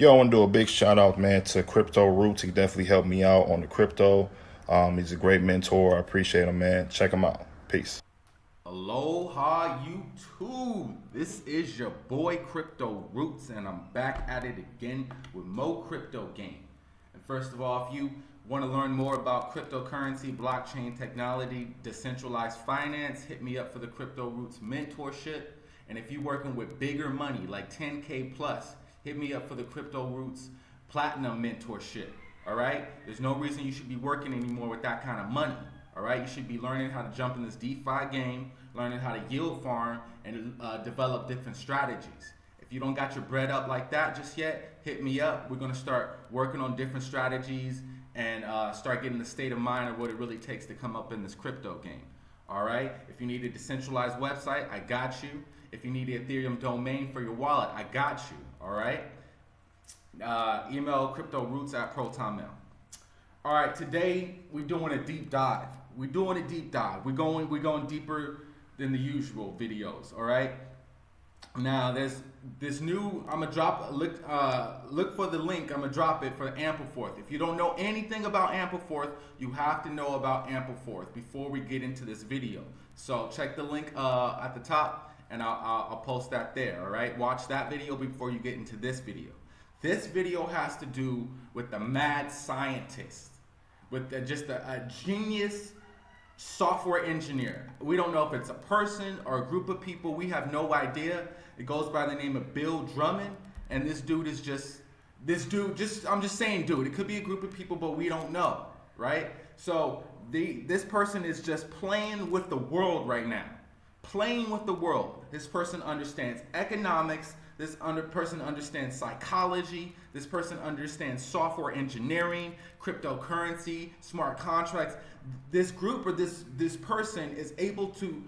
Yo, I want to do a big shout out, man, to Crypto Roots. He definitely helped me out on the crypto. Um, he's a great mentor. I appreciate him, man. Check him out. Peace. Aloha YouTube. This is your boy Crypto Roots, and I'm back at it again with Mo Crypto Game. And first of all, if you want to learn more about cryptocurrency, blockchain technology, decentralized finance, hit me up for the Crypto Roots mentorship. And if you're working with bigger money, like 10K plus, hit me up for the Crypto Roots Platinum Mentorship. All right? There's no reason you should be working anymore with that kind of money. All right? You should be learning how to jump in this DeFi game, learning how to yield farm, and uh, develop different strategies. If you don't got your bread up like that just yet, hit me up. We're going to start working on different strategies and uh, start getting the state of mind of what it really takes to come up in this crypto game. All right? If you need a decentralized website, I got you. If you need an Ethereum domain for your wallet, I got you. All right. Uh, email crypto roots at protonmail. All right. Today we're doing a deep dive. We're doing a deep dive. We're going we're going deeper than the usual videos. All right. Now there's this new. I'm gonna drop look uh, look for the link. I'm gonna drop it for Ampleforth. If you don't know anything about Ampleforth, you have to know about Ampleforth before we get into this video. So check the link uh, at the top and I'll, I'll, I'll post that there, all right? Watch that video before you get into this video. This video has to do with the mad scientist, with the, just a, a genius software engineer. We don't know if it's a person or a group of people. We have no idea. It goes by the name of Bill Drummond, and this dude is just this dude. Just I'm just saying, dude. It could be a group of people, but we don't know, right? So the this person is just playing with the world right now playing with the world. This person understands economics. This under person understands psychology. This person understands software engineering, cryptocurrency, smart contracts. This group or this this person is able to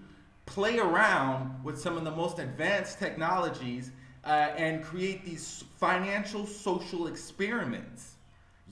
play around with some of the most advanced technologies uh, and create these financial social experiments.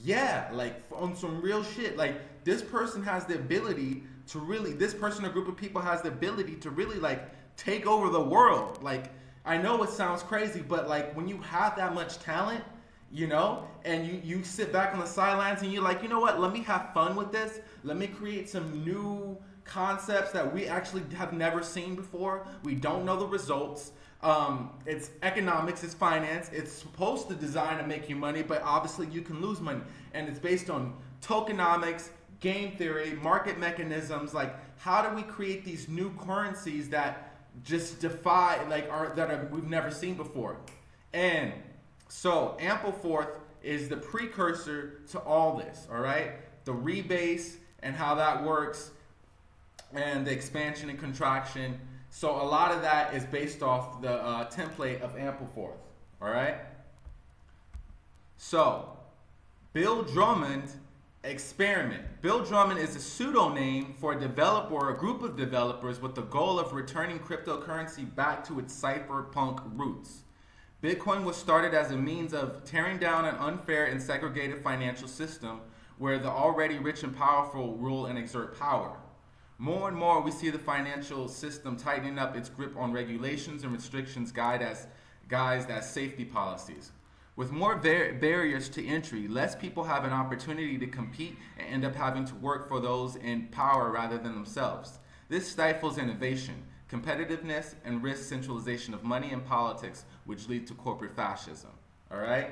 Yeah, like on some real shit. Like this person has the ability to really this person or group of people has the ability to really like take over the world. Like I know it sounds crazy, but like when you have that much talent, you know, and you you sit back on the sidelines and you're like, you know what? Let me have fun with this. Let me create some new concepts that we actually have never seen before. We don't know the results. Um, it's economics, it's finance. It's supposed to design to make you money, but obviously you can lose money. And it's based on tokenomics, game theory, market mechanisms, like how do we create these new currencies that just defy, like are that are, we've never seen before. And so Ampleforth is the precursor to all this, all right? The rebase and how that works and the expansion and contraction. So a lot of that is based off the uh, template of Ampleforth, all right? So Bill Drummond Experiment. Bill Drummond is a pseudonym for a developer or a group of developers with the goal of returning cryptocurrency back to its cypherpunk roots. Bitcoin was started as a means of tearing down an unfair and segregated financial system where the already rich and powerful rule and exert power. More and more, we see the financial system tightening up its grip on regulations and restrictions guide as, guised as safety policies. With more barriers to entry, less people have an opportunity to compete and end up having to work for those in power rather than themselves. This stifles innovation, competitiveness, and risks centralization of money and politics, which lead to corporate fascism. All right?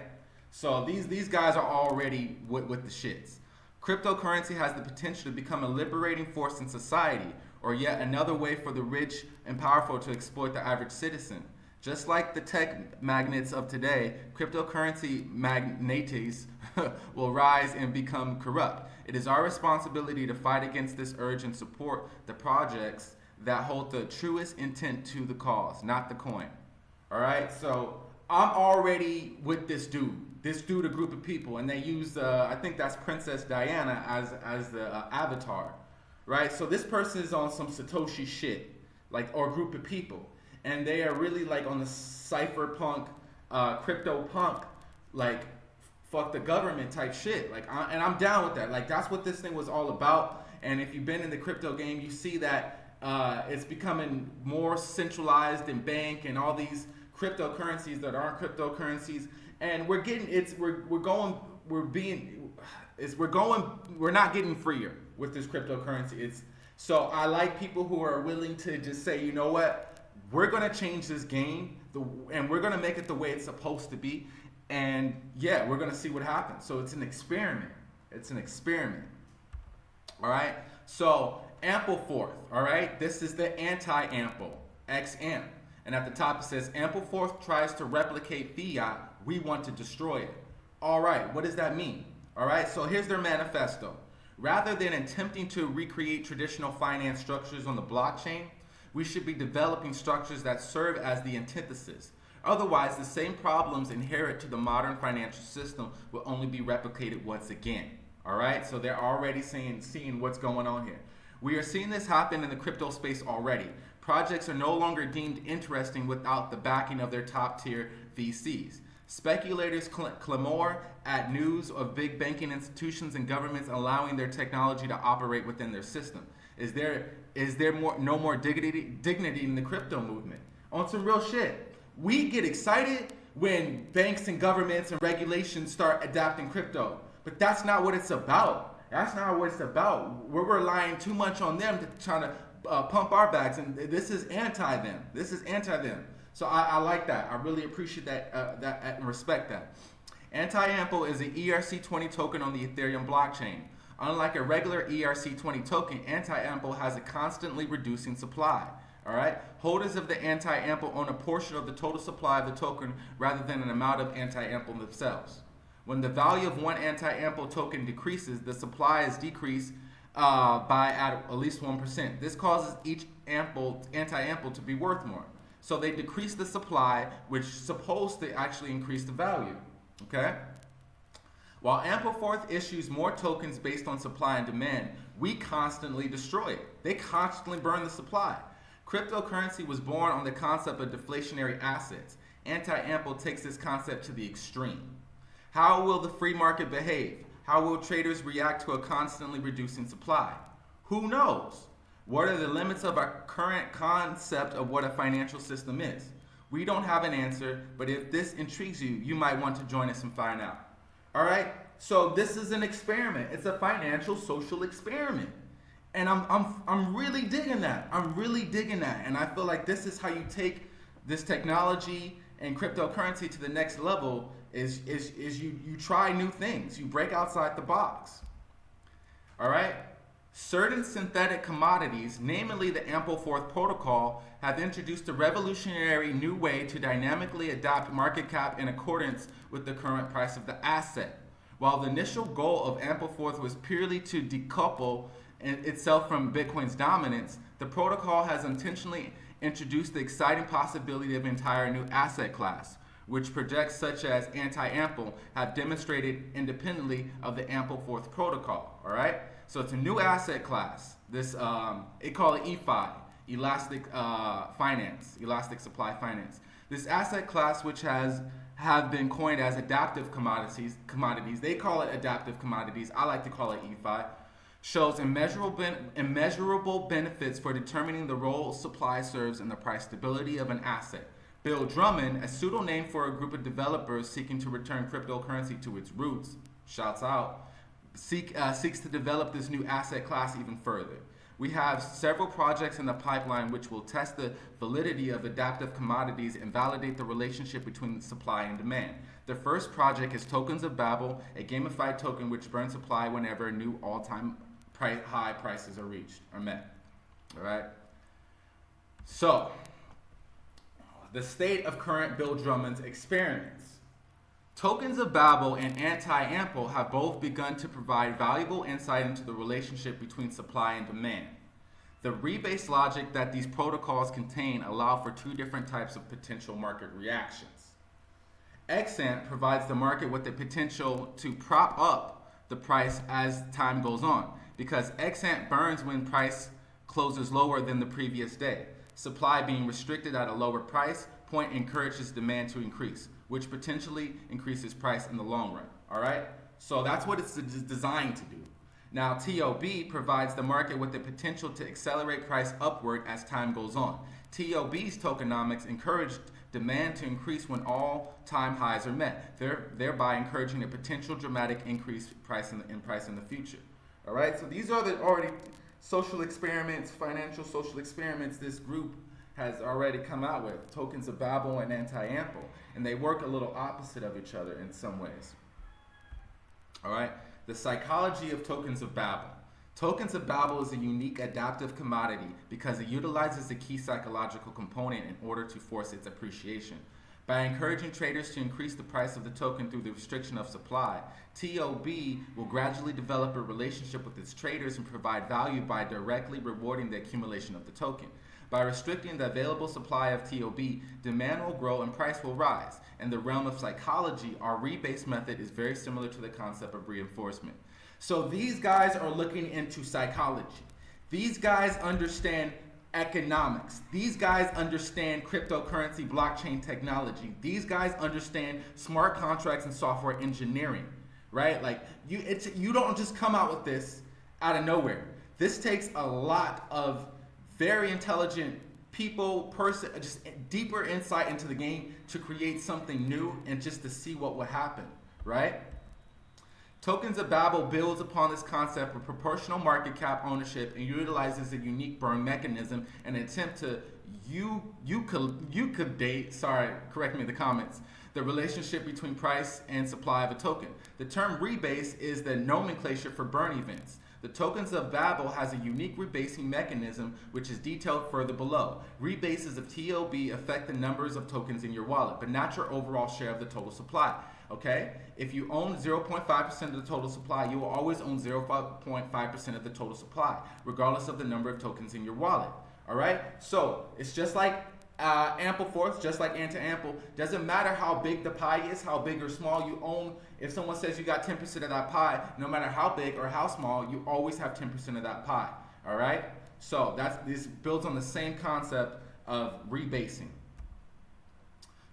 So these, these guys are already with, with the shits. Cryptocurrency has the potential to become a liberating force in society, or yet another way for the rich and powerful to exploit the average citizen. Just like the tech magnets of today, cryptocurrency magnates will rise and become corrupt. It is our responsibility to fight against this urge and support the projects that hold the truest intent to the cause, not the coin. All right, so I'm already with this dude. This dude, a group of people, and they use, uh, I think that's Princess Diana as as the uh, avatar, right? So this person is on some Satoshi shit, like or group of people and they are really like on the cypherpunk, uh, crypto punk, like fuck the government type shit. Like, I, and I'm down with that. Like, that's what this thing was all about. And if you've been in the crypto game, you see that uh, it's becoming more centralized in bank and all these cryptocurrencies that aren't cryptocurrencies. and we're getting it's we're we're going we're being is we're going we're not getting freer with this cryptocurrency. It's so I like people who are willing to just say, you know what, we're gonna change this game, the, and we're gonna make it the way it's supposed to be, and yeah, we're gonna see what happens. So it's an experiment. It's an experiment. All right. So ample Ampleforth. All right. This is the anti-Ample XAMP, and at the top it says ample Ampleforth tries to replicate fiat. We want to destroy it. All right. What does that mean? All right. So here's their manifesto. Rather than attempting to recreate traditional finance structures on the blockchain, we should be developing structures that serve as the antithesis. Otherwise, the same problems inherent to the modern financial system will only be replicated once again. All right, so they're already seeing, seeing what's going on here. We are seeing this happen in the crypto space already. Projects are no longer deemed interesting without the backing of their top tier VCs. Speculators cl- clamor at news of big banking institutions and governments allowing their technology to operate within their system. Is there is there more no more dignity dignity in the crypto movement? On some real shit. We get excited when banks and governments and regulations start adapting crypto, but that's not what it's about. That's not what it's about. We're relying too much on them to try to uh, pump our backs, and this is anti them. This is anti them. So I, I like that. I really appreciate that, uh, that and respect that. Anti-Ample is an ERC20 token on the Ethereum blockchain. Unlike a regular ERC20 token, Anti-Ample has a constantly reducing supply. All right. Holders of the anti-ample own a portion of the total supply of the token rather than an amount of anti-ample themselves. When the value of one anti-ample token decreases, the supply is decreased uh, by at, at least 1%. This causes each ample, anti-ample to be worth more. So they decrease the supply, which supposed to actually increase the value. Okay? While Ampleforth issues more tokens based on supply and demand, we constantly destroy it. They constantly burn the supply. Cryptocurrency was born on the concept of deflationary assets. Anti-Ample takes this concept to the extreme. How will the free market behave? How will traders react to a constantly reducing supply? Who knows? What are the limits of our current concept of what a financial system is? We don't have an answer, but if this intrigues you, you might want to join us and find out. All right? So this is an experiment. It's a financial social experiment. And I'm, I'm, I'm really digging that. I'm really digging that. And I feel like this is how you take this technology and cryptocurrency to the next level is, is, is you, you try new things. You break outside the box. All right? Certain synthetic commodities, namely the Ampleforth Protocol, have introduced a revolutionary new way to dynamically adapt market cap in accordance with the current price of the asset. While the initial goal of Ampleforth was purely to decouple itself from Bitcoin's dominance, the protocol has intentionally introduced the exciting possibility of an entire new asset class, which projects such as anti-ample have demonstrated independently of the Ampleforth protocol. All right. So it's a new asset class. This um, they call it EFI, Elastic uh, Finance, Elastic Supply Finance. This asset class, which has have been coined as adaptive commodities, commodities. They call it adaptive commodities. I like to call it EFI. Shows immeasurable, immeasurable benefits for determining the role supply serves in the price stability of an asset. Bill Drummond, a pseudonym for a group of developers seeking to return cryptocurrency to its roots, shouts out, seek, uh, seeks to develop this new asset class even further. We have several projects in the pipeline which will test the validity of adaptive commodities and validate the relationship between supply and demand. The first project is Tokens of Babel, a gamified token which burns supply whenever new all-time price, high prices are reached, are met. All right. So, the state of current Bill Drummond's experiments. Tokens of Babel and Anti-Ample have both begun to provide valuable insight into the relationship between supply and demand. The rebase logic that these protocols contain allow for two different types of potential market reactions. XAMP provides the market with the potential to prop up the price as time goes on because XAMP burns when price closes lower than the previous day. Supply being restricted at a lower price point encourages demand to increase which potentially increases price in the long run. All right? So that's what it's designed to do. Now, TOB provides the market with the potential to accelerate price upward as time goes on. TOB's tokenomics encouraged demand to increase when all-time highs are met, thereby encouraging a potential dramatic increase price in, the, in price in the future. All right, so these are the already social experiments, financial social experiments this group has already come out with, tokens of Babel and anti-ample, and they work a little opposite of each other in some ways. All right, the psychology of tokens of Babel. Tokens of Babel is a unique adaptive commodity because it utilizes a key psychological component in order to force its appreciation. By encouraging traders to increase the price of the token through the restriction of supply, TOB will gradually develop a relationship with its traders and provide value by directly rewarding the accumulation of the token. By restricting the available supply of TOB, demand will grow and price will rise. In the realm of psychology, our rebase method is very similar to the concept of reinforcement. So these guys are looking into psychology. These guys understand economics. These guys understand cryptocurrency, blockchain technology. These guys understand smart contracts and software engineering, right? Like you it's you don't just come out with this out of nowhere. This takes a lot of very intelligent people, person, just deeper insight into the game to create something new and just to see what will happen, right? Tokens of Babel builds upon this concept of proportional market cap ownership and utilizes a unique burn mechanism and attempt to you you could you could date sorry correct me in the comments the relationship between price and supply of a token. The term rebase is the nomenclature for burn events. The tokens of Babel has a unique rebasing mechanism which is detailed further below. Rebases of TOB affect the numbers of tokens in your wallet, but not your overall share of the total supply. Okay? If you own 0.5% of the total supply, you will always own 0.5% of the total supply, regardless of the number of tokens in your wallet. All right? So it's just like uh, Ampleforth, just like anti-ample. Doesn't matter how big the pie is, how big or small you own. If someone says you got 10% of that pie, no matter how big or how small, you always have 10% of that pie. All right? So that's this builds on the same concept of rebasing.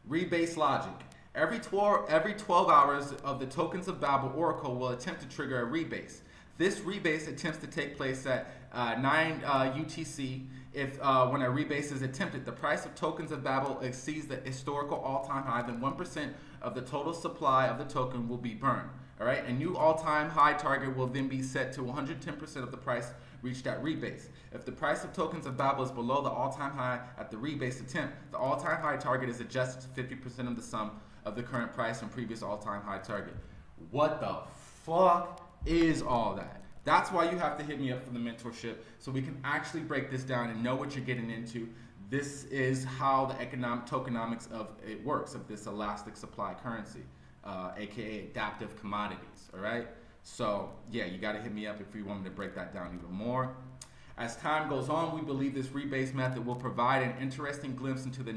Rebase logic. Every 12, every 12 hours of the tokens of Babel Oracle will attempt to trigger a rebase. This rebase attempts to take place at uh, 9 uh, UTC if uh, when a rebase is attempted, the price of tokens of Babel exceeds the historical all-time high, then 1% of the total supply of the token will be burned. All right, a new all-time high target will then be set to 110% of the price reached at rebase. If the price of tokens of Babel is below the all-time high at the rebase attempt, the all-time high target is adjusted to 50% of the sum of the current price and previous all-time high target. What the fuck is all that? That's why you have to hit me up for the mentorship so we can actually break this down and know what you're getting into. This is how the economic tokenomics of it works of this elastic supply currency, uh, aka adaptive commodities. All right. So yeah, you got to hit me up if you want me to break that down even more. As time goes on, we believe this rebase method will provide an interesting glimpse into the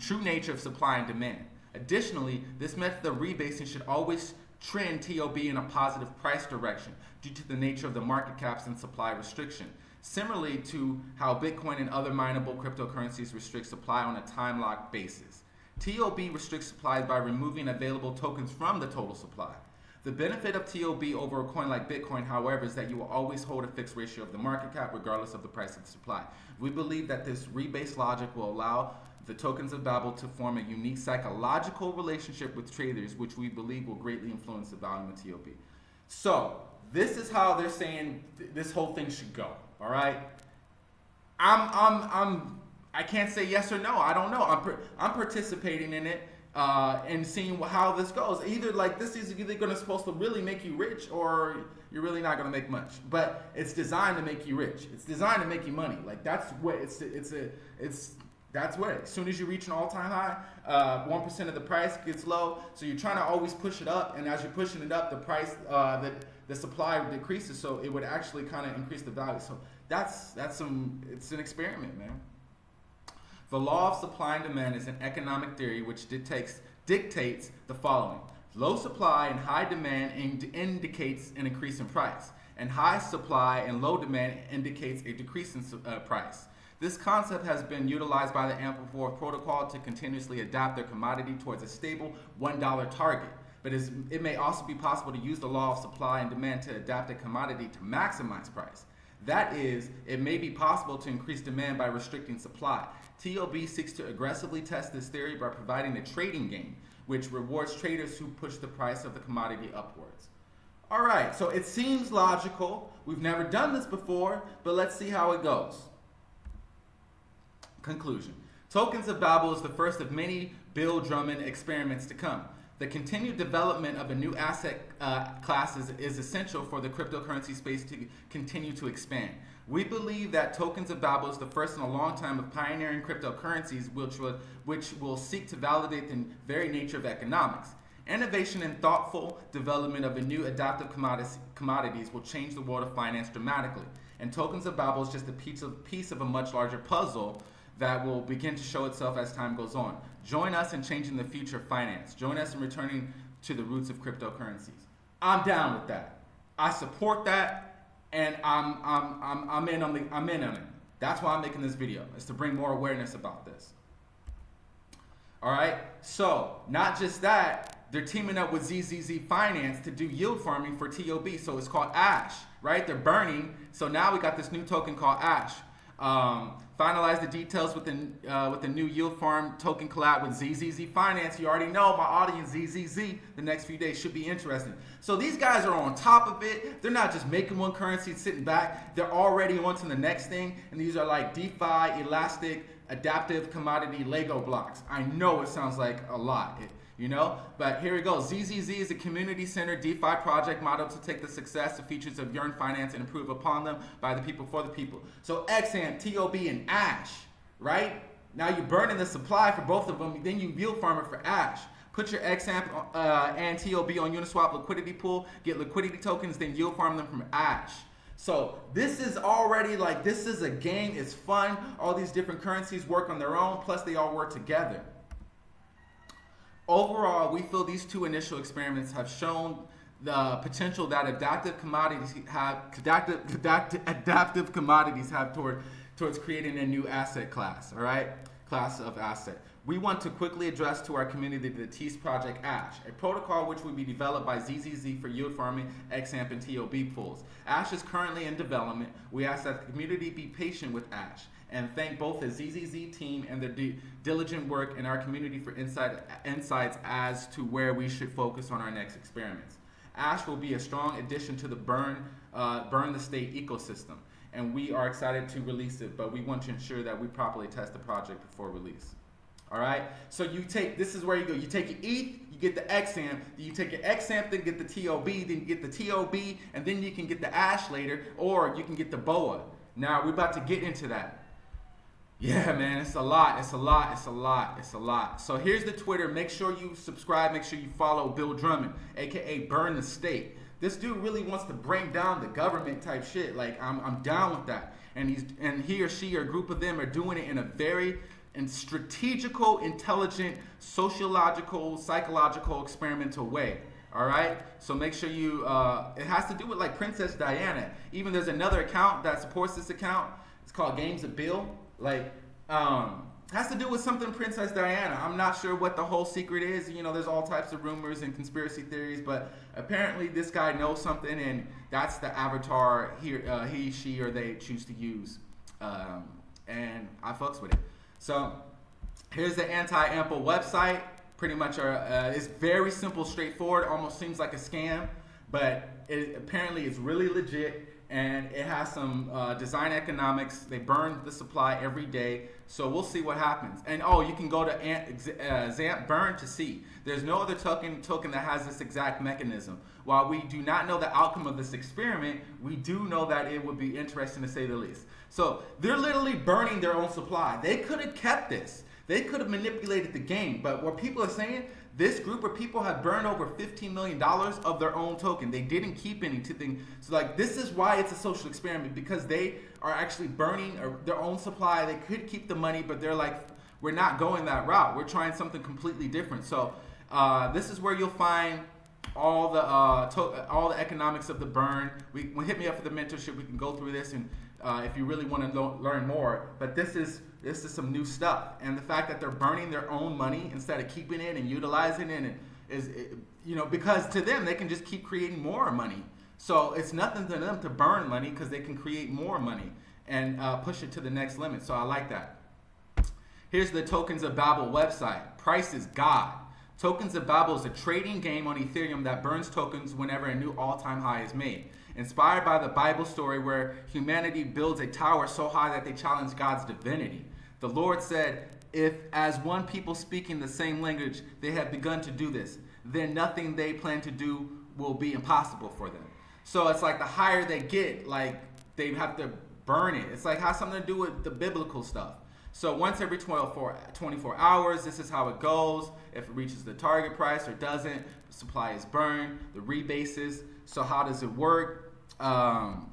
true nature of supply and demand. Additionally, this method of rebasing should always trend TOB in a positive price direction due to the nature of the market caps and supply restriction. Similarly to how Bitcoin and other mineable cryptocurrencies restrict supply on a time lock basis. TOB restricts supply by removing available tokens from the total supply. The benefit of TOB over a coin like Bitcoin, however, is that you will always hold a fixed ratio of the market cap regardless of the price of the supply. We believe that this rebase logic will allow the tokens of Babel to form a unique psychological relationship with traders, which we believe will greatly influence the volume of TOB. So, this is how they're saying th this whole thing should go. All right. I'm I'm I'm I can't say yes or no. I don't know. I'm I'm participating in it uh, and seeing how this goes. Either like this is either going to supposed to really make you rich or you're really not going to make much. But it's designed to make you rich. It's designed to make you money. Like that's what it's it's a it's that's where as soon as you reach an all-time high, uh, one uh, of the price gets low. So you're trying to always push it up, and as you're pushing it up, the price uh, the the supply decreases. So it would actually kind of increase the value. So that's that's some it's an experiment, man. The law of supply and demand is an economic theory which dictates dictates the following: low supply and high demand ind indicates an increase in price, and high supply and low demand indicates a decrease in uh, price. This concept has been utilized by the Ampleforth protocol to continuously adapt their commodity towards a stable $1 target. But it may also be possible to use the law of supply and demand to adapt a commodity to maximize price. That is, it may be possible to increase demand by restricting supply. TOB seeks to aggressively test this theory by providing a trading game, which rewards traders who push the price of the commodity upwards. All right, so it seems logical. We've never done this before, but let's see how it goes. Conclusion. Tokens of Babel is the first of many Bill Drummond experiments to come. The continued development of a new asset uh, is, is essential for the cryptocurrency space to continue to expand. We believe that Tokens of Babel is the first in a long time of pioneering cryptocurrencies which will, which will seek to validate the very nature of economics. Innovation and thoughtful development of a new adaptive commodities will change the world of finance dramatically. And Tokens of Babel is just a piece of, piece of a much larger puzzle that will begin to show itself as time goes on. Join us in changing the future of finance. Join us in returning to the roots of cryptocurrencies. I'm down with that. I support that, and I'm, I'm, I'm, I'm, in, on the, I'm in on it. That's why I'm making this video, is to bring more awareness about this. All right, so not just that, they're teaming up with ZZZ Finance to do yield farming for TOB. So it's called Ash, right? They're burning. So now we got this new token called Ash. Um, finalize the details with the, uh, with the new yield farm token collab with ZZZ Finance. You already know my audience, ZZZ, the next few days should be interesting. So these guys are on top of it. They're not just making one currency and sitting back. They're already on to the next thing. And these are like DeFi, elastic, adaptive commodity Lego blocks. I know it sounds like a lot. It, you know? But here we go. ZZZ is a community-centered DeFi project model to take the success and features of Yearn Finance and improve upon them by the people for the people. So XAMP, TOB, and Ash, right? Now you're burning the supply for both of them, then you yield farm it for Ash. Put your XAMP uh, and TOB on Uniswap liquidity pool, get liquidity tokens, then yield farm them from Ash. So this is already like, this is a game, it's fun. All these different currencies work on their own, plus they all work together. Overall, we feel these two initial experiments have shown the potential that adaptive commodities have adaptive, adaptive, adaptive commodities have toward towards creating a new asset class, all right? Class of asset. We want to quickly address to our community the TEAS Project Ash, a protocol which will be developed by ZZZ for yield farming, XAMP, and TOB pools. Ash is currently in development. We ask that the community be patient with Ash and thank both the ZZZ team and their diligent work in our community for insight, insights as to where we should focus on our next experiments. ASH will be a strong addition to the Burn, uh, Burn the State ecosystem, and we are excited to release it, but we want to ensure that we properly test the project before release. All right, so you take, this is where you go. You take your ETH, you get the XAMP, you take your XAMP, then get the TOB, then you get the TOB, and then you can get the ASH later, or you can get the BOA. Now, we're about to get into that. Yeah, man, it's a lot. It's a lot. It's a lot. It's a lot. So here's the Twitter. Make sure you subscribe. Make sure you follow Bill Drummond, aka Burn the State. This dude really wants to bring down the government type shit. Like I'm, I'm down with that. And he's and he or she or a group of them are doing it in a very and strategical, intelligent, sociological, psychological, experimental way. All right. So make sure you. Uh, it has to do with like Princess Diana. Even there's another account that supports this account. It's called Games of Bill like, um, has to do with something Princess Diana. I'm not sure what the whole secret is. You know, there's all types of rumors and conspiracy theories, but apparently this guy knows something, and that's the avatar he, uh, he she, or they choose to use. Um, and I fucks with it. So here's the anti-ample website. Pretty much, uh, uh, it's very simple, straightforward. Almost seems like a scam, but it, apparently it's really legit and it has some uh, design economics. They burn the supply every day, so we'll see what happens. And oh, you can go to uh, XAMP Burn to see. There's no other token token that has this exact mechanism. While we do not know the outcome of this experiment, we do know that it would be interesting to say the least. So they're literally burning their own supply. They could have kept this. They could have manipulated the game, but what people are saying, this group of people have burned over $15 million of their own token. They didn't keep anything. So like this is why it's a social experiment because they are actually burning their own supply. They could keep the money, but they're like, we're not going that route. We're trying something completely different. So uh, this is where you'll find all the uh, all the economics of the burn. We, hit me up for the mentorship. We can go through this and uh, if you really want to learn more. But this is this is some new stuff, and the fact that they're burning their own money instead of keeping it and utilizing it is, you know, because to them they can just keep creating more money. So it's nothing to them to burn money because they can create more money and uh, push it to the next limit. So I like that. Here's the Tokens of Babel website. Price is God. Tokens of Babel is a trading game on Ethereum that burns tokens whenever a new all-time high is made. Inspired by the Bible story where humanity builds a tower so high that they challenge God's divinity. The Lord said, if as one people speaking the same language they have begun to do this, then nothing they plan to do will be impossible for them. So it's like the higher they get, like they have to burn it. It's like has something to do with the biblical stuff. So once every 24, 24 hours, this is how it goes. If it reaches the target price or doesn't, supply is burned, the rebases. So how does it work? Um,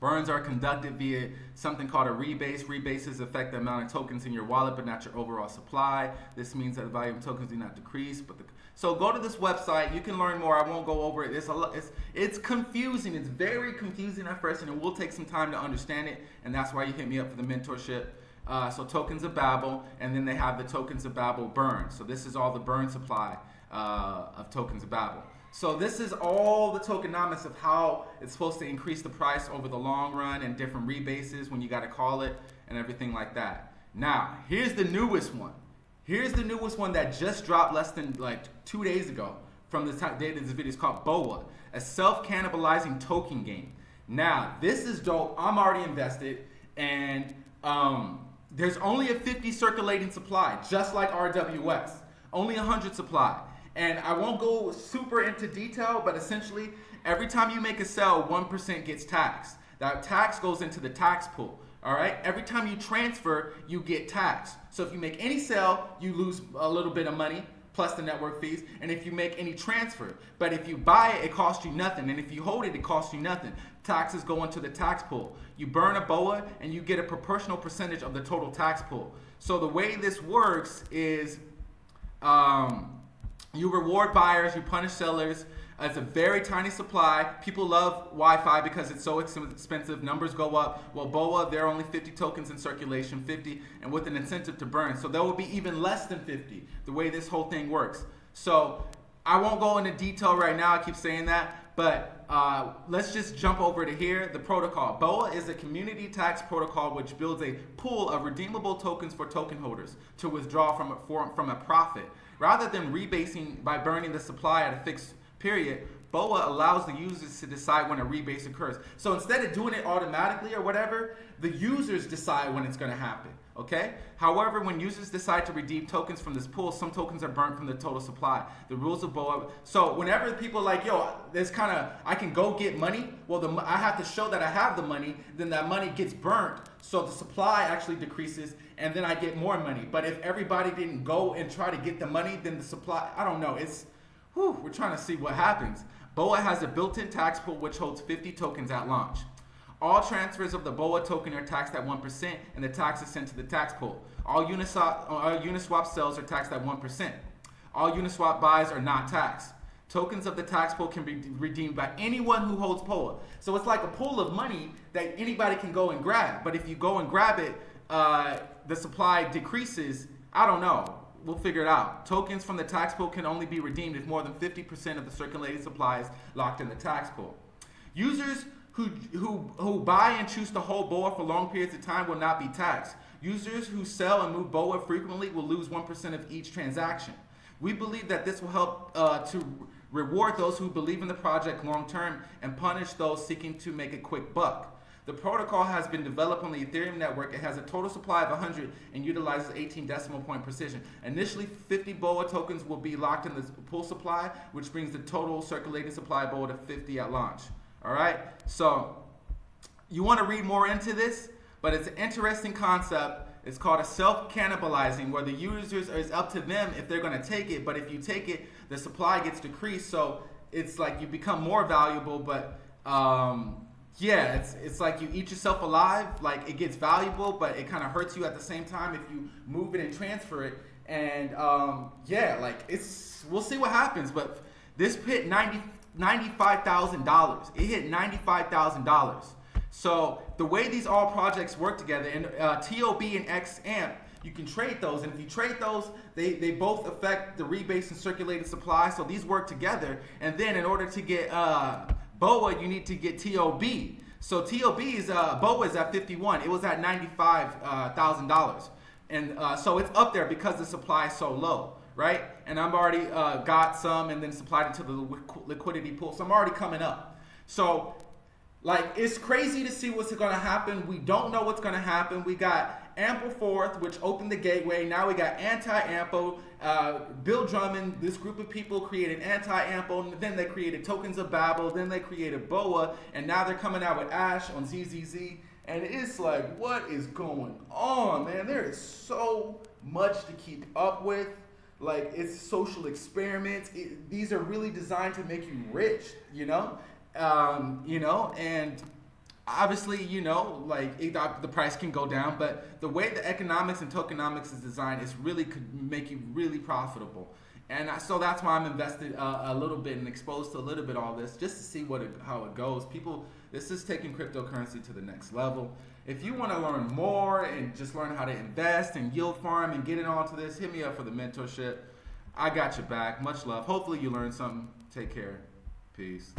burns are conducted via something called a rebase. Rebases affect the amount of tokens in your wallet, but not your overall supply. This means that the volume of tokens do not decrease, but the so go to this website. You can learn more. I won't go over it. It's a it's it's confusing. It's very confusing at first, and it will take some time to understand it. And that's why you hit me up for the mentorship. Uh, so tokens of Babel, and then they have the tokens of Babel burn. So this is all the burn supply uh, of tokens of Babel. So this is all the tokenomics of how it's supposed to increase the price over the long run and different rebases when you got to call it and everything like that. Now, here's the newest one. Here's the newest one that just dropped less than like two days ago from the date of this video. It's called BOA, a self-cannibalizing token game. Now, this is dope. I'm already invested, and um, there's only a 50 circulating supply, just like RWS. Only 100 supply. And I won't go super into detail, but essentially, every time you make a sell, 1% gets taxed. That tax goes into the tax pool. All right. Every time you transfer, you get taxed. So if you make any sale, you lose a little bit of money plus the network fees. And if you make any transfer, but if you buy it, it costs you nothing. And if you hold it, it costs you nothing. Taxes go into the tax pool. You burn a BOA and you get a proportional percentage of the total tax pool. So the way this works is um, you reward buyers, you punish sellers, it's a very tiny supply. People love YFI because it's so expensive. Numbers go up. Well, BOA, there are only 50 tokens in circulation, 50, and with an incentive to burn. So there will be even less than 50, the way this whole thing works. So I won't go into detail right now. I keep saying that. But uh, let's just jump over to here. The protocol. BOA is a community tax protocol which builds a pool of redeemable tokens for token holders to withdraw from a, from a profit. Rather than rebasing by burning the supply at a fixed period, BOA allows the users to decide when a rebase occurs. So instead of doing it automatically or whatever, the users decide when it's going to happen. Okay? However, when users decide to redeem tokens from this pool, some tokens are burnt from the total supply. The rules of BOA. So whenever people like, yo, there's kind of, I can go get money. Well, the, I have to show that I have the money. Then that money gets burnt. So the supply actually decreases and then I get more money. But if everybody didn't go and try to get the money, then the supply, I don't know. It's, Whew, we're trying to see what happens. BOA has a built-in tax pool which holds 50 tokens at launch. All transfers of the BOA token are taxed at 1% and the tax is sent to the tax pool. All Uniswap, all Uniswap sales are taxed at 1%. All Uniswap buys are not taxed. Tokens of the tax pool can be redeemed by anyone who holds BOA. So it's like a pool of money that anybody can go and grab. But if you go and grab it, uh, the supply decreases. I don't know we'll figure it out. Tokens from the tax pool can only be redeemed if more than 50% of the circulating supply is locked in the tax pool. Users who, who, who buy and choose to hold BOA for long periods of time will not be taxed. Users who sell and move BOA frequently will lose 1% of each transaction. We believe that this will help uh, to reward those who believe in the project long term and punish those seeking to make a quick buck. The protocol has been developed on the Ethereum network. It has a total supply of 100 and utilizes 18 decimal point precision. Initially, 50 BOA tokens will be locked in the pool supply, which brings the total circulating supply of BOA to 50 at launch. All right, so you want to read more into this, but it's an interesting concept. It's called a self-cannibalizing, where the users it's up to them if they're going to take it. But if you take it, the supply gets decreased, so it's like you become more valuable, but um, yeah, it's it's like you eat yourself alive. Like it gets valuable, but it kind of hurts you at the same time if you move it and transfer it. And um, yeah, like it's we'll see what happens. But this hit ninety ninety-five thousand dollars. It hit ninety-five thousand dollars. So the way these all projects work together, and uh, TOB and XAMP, you can trade those. And if you trade those, they, they both affect the rebase and circulated supply. So these work together. And then in order to get uh, BOA, you need to get TOB. So TOB is uh, BOA is at 51. It was at 95 thousand dollars, and uh, so it's up there because the supply is so low, right? And I've already uh, got some and then supplied it to the liquidity pool, so I'm already coming up. So like it's crazy to see what's going to happen. We don't know what's going to happen. We got Ampleforth, which opened the gateway. Now we got Anti-Ample. Uh, Bill Drummond, this group of people created Anti-Ample. Then they created Tokens of Babel. Then they created BOA, and now they're coming out with Ash on ZZZ. And it's like, what is going on, man? There is so much to keep up with. Like it's social experiments. It, these are really designed to make you rich, you know um, you know, and obviously, you know, like it, the price can go down, but the way the economics and tokenomics is designed, is really could make you really profitable. And I, so that's why I'm invested uh, a little bit and exposed to a little bit all this, just to see what it, how it goes. People, this is taking cryptocurrency to the next level. If you want to learn more and just learn how to invest and yield farm and get into this, hit me up for the mentorship. I got your back. Much love. Hopefully you learned something. Take care. Peace.